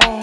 pray.